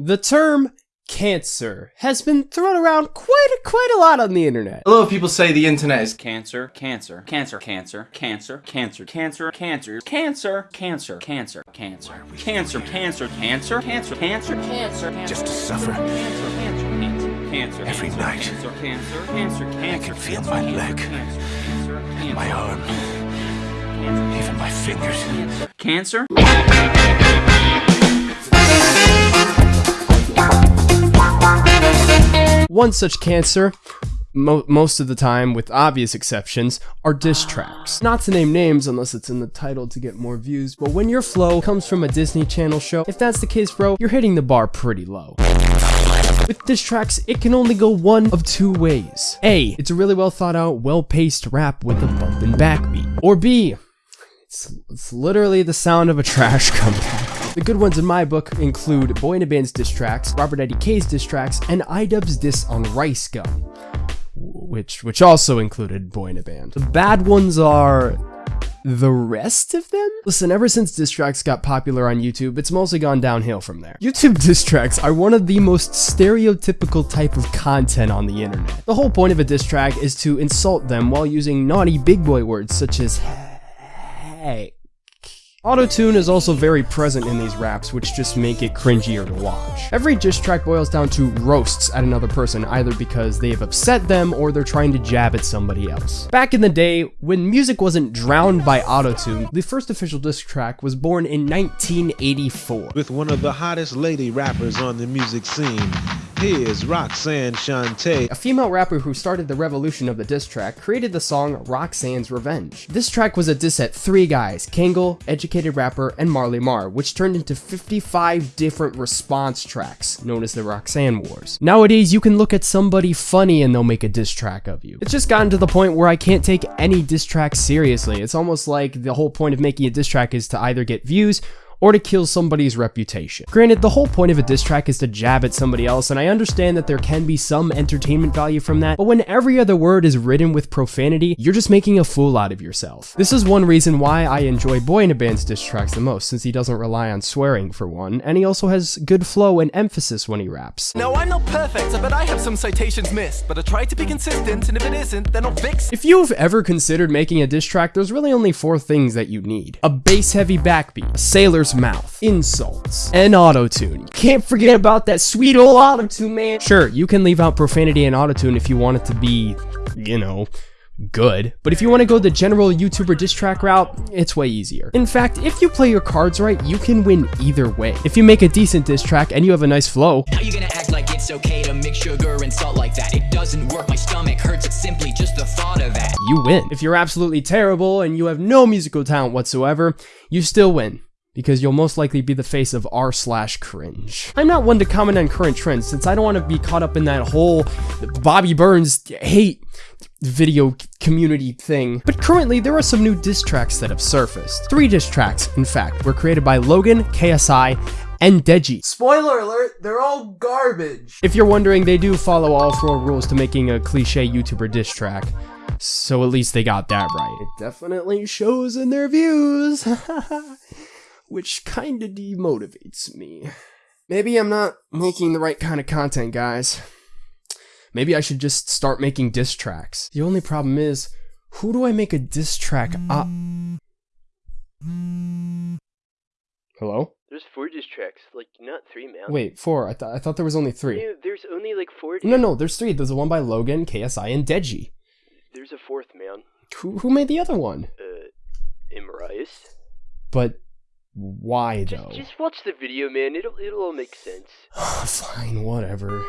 The term cancer has been thrown around quite a, quite a lot on the internet. A lot of people say the internet is Cancer, cancer, cancer, cancer, cancer, cancer, cancer, cancer, cancer, cancer, cancer, cancer, cancer, cancer, cancer, cancer, cancer, cancer, Just to suffer. cancer, cancer, cancer, Every night. cancer, cancer, cancer, cancer, can feel cancer, my cancer, leg, cancer, cancer, cancer, my arm, cancer, even my fingers. Cancer? One such cancer, mo- most of the time, with obvious exceptions, are diss tracks. Not to name names unless it's in the title to get more views, but when your flow comes from a Disney Channel show, if that's the case, bro, you're hitting the bar pretty low. With diss tracks, it can only go one of two ways. A, it's a really well thought out, well paced rap with a bump and backbeat. Or B, it's, it's literally the sound of a trash comeback. The good ones in my book include Boyinaband's diss tracks, Robert Eddie K's diss tracks, and iDubbbz's diss on Rice Gum, which which also included Boyinaband. The bad ones are the rest of them? Listen, ever since diss tracks got popular on YouTube, it's mostly gone downhill from there. YouTube diss tracks are one of the most stereotypical type of content on the internet. The whole point of a diss track is to insult them while using naughty big boy words such as hey. Autotune is also very present in these raps, which just make it cringier to watch. Every diss track boils down to roasts at another person, either because they have upset them or they're trying to jab at somebody else. Back in the day, when music wasn't drowned by autotune, the first official diss track was born in 1984. with one of the hottest lady rappers on the music scene. Here's Roxanne Shante. A female rapper who started the revolution of the diss track created the song Roxanne's Revenge. This track was a diss at three guys, Kangol, Educated Rapper, and Marley Marl, which turned into 55 different response tracks, known as the Roxanne Wars. Nowadays, you can look at somebody funny and they'll make a diss track of you. It's just gotten to the point where I can't take any diss track seriously. It's almost like the whole point of making a diss track is to either get views or to kill somebody's reputation. Granted, the whole point of a diss track is to jab at somebody else, and I understand that there can be some entertainment value from that, but when every other word is written with profanity, you're just making a fool out of yourself. This is one reason why I enjoy Boyinaband's diss tracks the most, since he doesn't rely on swearing for one, and he also has good flow and emphasis when he raps. No, I'm not perfect, I bet I have some citations missed, but I try to be consistent, and if it isn't, then I'll fix it. If you've ever considered making a diss track, there's really only four things that you need. A bass-heavy backbeat, a sailor's mouth, insults, and autotune. You can't forget about that sweet old autotune, man. Sure, you can leave out profanity and autotune if you want it to be, you know, good. But if you want to go the general YouTuber diss track route, it's way easier. In fact, if you play your cards right, you can win either way. If you make a decent diss track and you have a nice flow, How you gonna act like it's okay to mix sugar and salt like that? It doesn't work, my stomach hurts, it's simply just the thought of that. you win. If you're absolutely terrible and you have no musical talent whatsoever, you still win. Because you'll most likely be the face of r slash cringe. I'm not one to comment on current trends since I don't want to be caught up in that whole Bobby Burns hate video community thing. But currently, there are some new diss tracks that have surfaced. Three diss tracks, in fact, were created by Logan, KSI, and Deji. Spoiler alert, they're all garbage. If you're wondering, they do follow all four rules to making a cliche YouTuber diss track. So at least they got that right. It definitely shows in their views. Which kinda demotivates me. Maybe I'm not making the right kind of content, guys. Maybe I should just start making diss tracks. The only problem is, who do I make a diss track up? Hello? There's four diss tracks, like not three, man. Wait, four. I, th- I thought there was only three. Yeah, there's only like four. No, no, there's three. There's the one by Logan, KSI, and Deji. There's a fourth, man. Who, who made the other one? Uh, Imarius. But why though? Just watch the video, man. It'll it'll all make sense. Fine, whatever.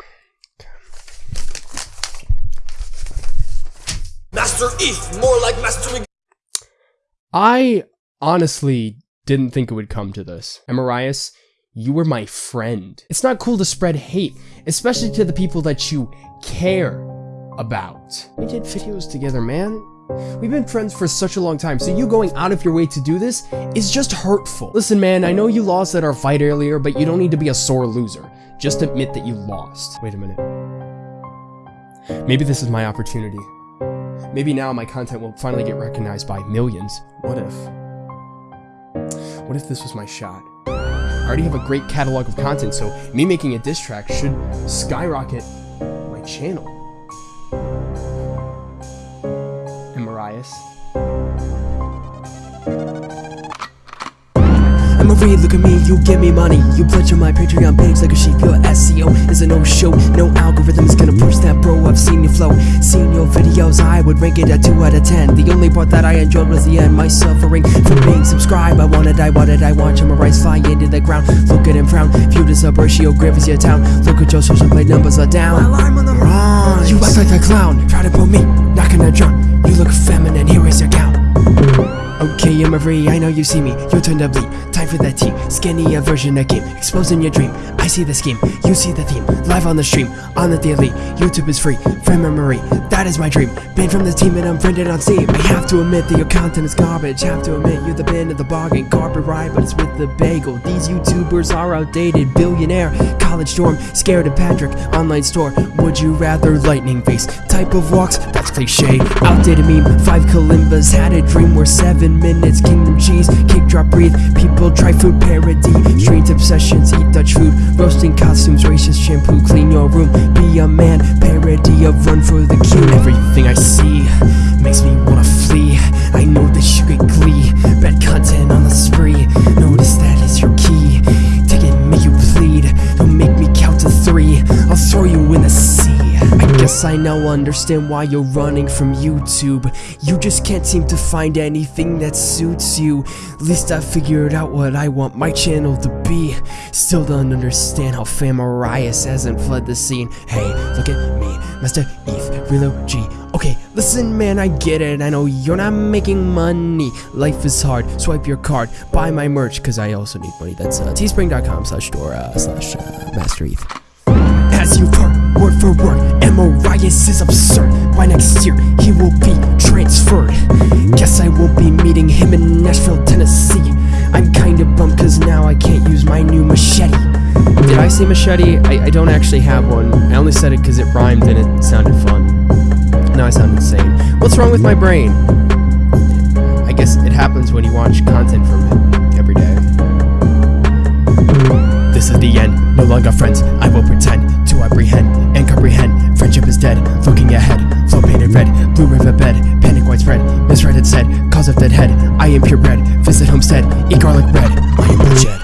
Master Eve, more like Master I honestly didn't think it would come to this. Amarias, you were my friend. It's not cool to spread hate, especially to the people that you care about. We did videos together, man. We've been friends for such a long time, so you going out of your way to do this is just hurtful. Listen, man, I know you lost at our fight earlier, but you don't need to be a sore loser. Just admit that you lost. Wait a minute. Maybe this is my opportunity. Maybe now my content will finally get recognized by millions. What if? What if this was my shot? I already have a great catalog of content, so me making a diss track should skyrocket my channel. And Marias. I'm a read, look at me, you give me money. You pledge on my Patreon page like a sheep Your SEO is a no-show No algorithm is gonna push that bro I've seen your flow, seen your videos I would rank it a 2 out of 10 The only part that I enjoyed was the end My suffering from being subscribed. I wanna wanted, I wanted, I watch him rise fly into the ground? Look at him frown, viewed as a ratio is your town. Look at your social play numbers are down. While I'm on the rise. You act like a clown, try to pull me, I know you see me, you turned up bleed Time for that tea, skinnier version of game Exposing your dream, see the scheme You see the theme, live on the stream On the daily, YouTube is free From memory, that is my dream. Banned from the team and I'm friended on Steam I have to admit that your content is garbage. Have to admit you're the bin of the bargain. Carpet ride, but it's with the bagel. These YouTubers are outdated. Billionaire, college dorm Scared of Patrick, online store Would you rather lightning face? Type of walks, that's cliche. Outdated meme, five kalimbas Had a dream where seven minutes Kingdom cheese, kick drop breathe. People try food parody. Strange obsessions, eat Dutch food Roasting costumes, racist shampoo Clean your room, be a man Parody of run for the queue Everything I see understand why you're running from YouTube. You just can't seem to find anything that suits you. At least I figured out what I want my channel to be. Still don't understand how Famarias hasn't fled the scene. Hey, look at me, Master Eve, Relo G. Okay, listen man, I get it, I know you're not making money. Life is hard, swipe your card, buy my merch Cause I also need money, that's uh, teespring.com slash uh, slash uh, Master Eve. As you've Amorias is absurd. By next year, he will be transferred. Guess I will be meeting him in Nashville, Tennessee. I'm kinda bummed cause now I can't use my new machete. Did I say machete? I, I don't actually have one. I only said it because it rhymed and it sounded fun. Now I sound insane. What's wrong with my brain? I guess it happens when you watch content from it every day. This is the end, no longer friends. I will pretend to apprehend and comprehend. Misread it said. Cause of dead head, I am purebred. Visit homestead, eat garlic bread. I am bloodshed.